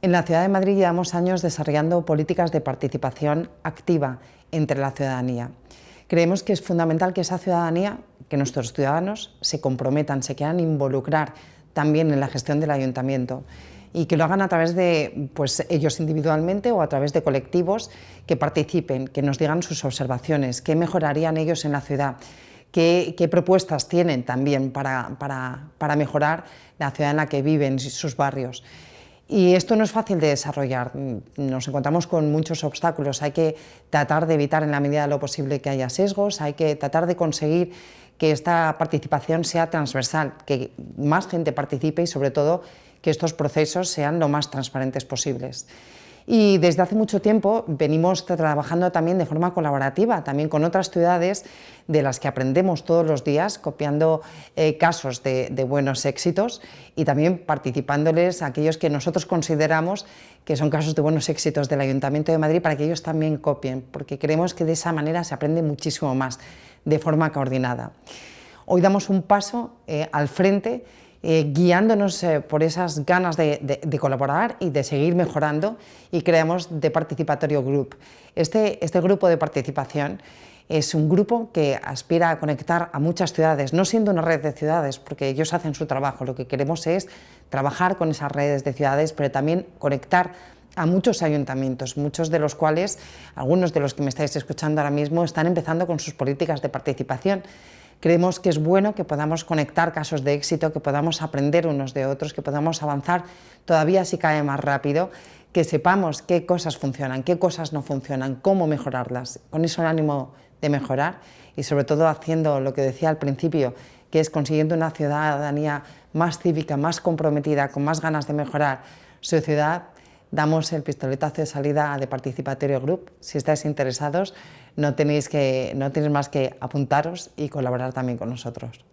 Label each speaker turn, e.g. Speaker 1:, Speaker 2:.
Speaker 1: En la Ciudad de Madrid llevamos años desarrollando políticas de participación activa entre la ciudadanía. Creemos que es fundamental que esa ciudadanía, que nuestros ciudadanos se comprometan, se quieran involucrar también en la gestión del ayuntamiento y que lo hagan a través de pues, ellos individualmente o a través de colectivos que participen, que nos digan sus observaciones, qué mejorarían ellos en la ciudad, qué, propuestas tienen también para, para mejorar la ciudad en la que viven, sus barrios. Y esto no es fácil de desarrollar, nos encontramos con muchos obstáculos, hay que tratar de evitar en la medida de lo posible que haya sesgos, hay que tratar de conseguir que esta participación sea transversal, que más gente participe y sobre todo que estos procesos sean lo más transparentes posibles. Y desde hace mucho tiempo venimos trabajando también de forma colaborativa, también con otras ciudades de las que aprendemos todos los días, copiando eh, casos de, buenos éxitos y también participándoles a aquellos que nosotros consideramos que son casos de buenos éxitos del Ayuntamiento de Madrid para que ellos también copien, porque creemos que de esa manera se aprende muchísimo más, de forma coordinada. Hoy damos un paso eh, al frente eh, guiándonos eh, por esas ganas de, colaborar y de seguir mejorando y creamos The Participatorio Group. Este, este grupo de participación es un grupo que aspira a conectar a muchas ciudades, no siendo una red de ciudades, porque ellos hacen su trabajo, lo que queremos es trabajar con esas redes de ciudades, pero también conectar a muchos ayuntamientos, muchos de los cuales, algunos de los que me estáis escuchando ahora mismo, están empezando con sus políticas de participación Creemos que es bueno que podamos conectar casos de éxito, que podamos aprender unos de otros, que podamos avanzar todavía si cae más rápido, que sepamos qué cosas funcionan, qué cosas no funcionan, cómo mejorarlas, con eso el ánimo de mejorar y sobre todo haciendo lo que decía al principio, que es consiguiendo una ciudadanía más cívica, más comprometida, con más ganas de mejorar su ciudad, damos el pistoletazo de salida de Participatorio Group. Si estáis interesados, no tenéis, que, no tenéis más que apuntaros y colaborar también con nosotros.